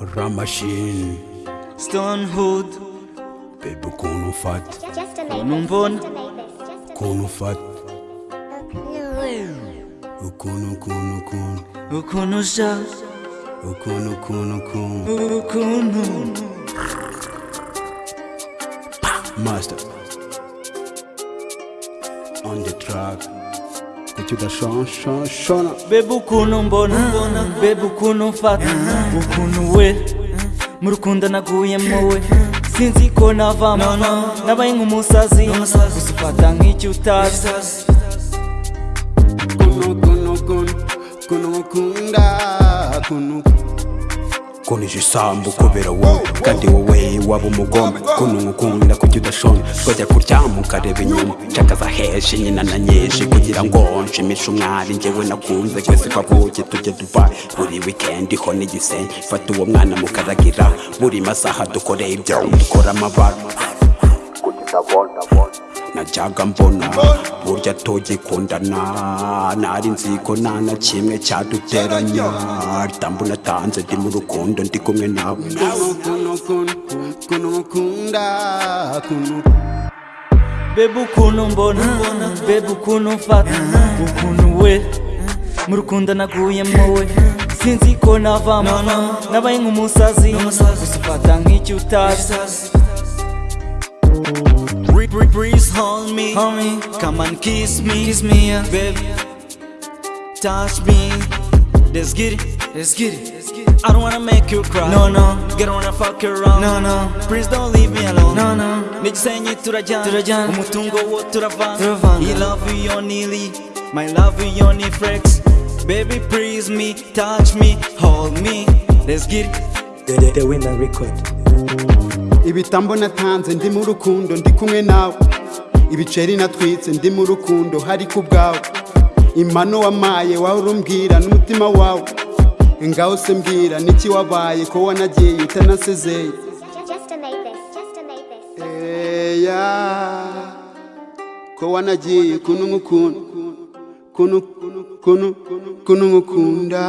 Ramashine Stonehood. Baby ukuntu ufata Just a Numbona. Just a Mavis. Just a ukuntu ufata ukuntu ukuntu ukuntu ukuntu uja ukuntu ukuntu ukuntu ukuntu Master. On the track statut de chant, chant, chant. Bebu kunu mbona, bebu kunu mfata, bukunu we, murukunda naguyemo we. Sinzi ko navamo, nabaye nk'umusazi, gusufata nk'icyo utazi. Kunu kunu kunu, kunu nkunda, kunu kunu. Kuno igisambu kubera wowe. Kandi wowe waba umugome. Kuno nkukunda kuki udashonje twajya kuryama ukareba inyuma. Nshakaza henshi nyina na nyinshi kugira ngo nshimishe umwari. Njyewe nakunze twese twavuke tujye dubayi buri wikendi ho n'igisenyi fata uwo mwana mukaragira. Buri masaha dukore ibyo. Dukora amabara. Najyaga mbona burya tugikundana nari nzi ko nta na kimwe cyaduteranya ritambu natanze ndi mu rukundo ndi kumwe nawe. Bebe ukuntu mbona bebe ukuntu mfata ukuntu we. Mu rukundo naguyemo we sinzi ko navamo nabaye nk'umusazi gusa ufata nk'icyo utazi Breeze hold me, hold me, come and kiss me, kiss me, yeah. baby. Touch me, let's get it, let's get it. I don't wanna make you cry, no no. Get wanna fuck around, no no. Please don't leave me alone, no no. Nigisenye turajyana, turajyana. Umutungo wo turavanga, turavanga. You love you only, my love you only flex. Baby, please me, touch me, hold me, let's get it. The, the, the winner record. Ibitambo natanze ndi mu rukundo ndi kumwe nawe. Ibiceri natwitse ndi mu rukundo hari ku bwawe impano wamaye wawe urumbwira n'umutima wawe. Ngaho se mbwira niki wabaye ko wanagiye utanasezeye eya ko wanagiye kuno nkukunda kuno kuno kuno nkukunda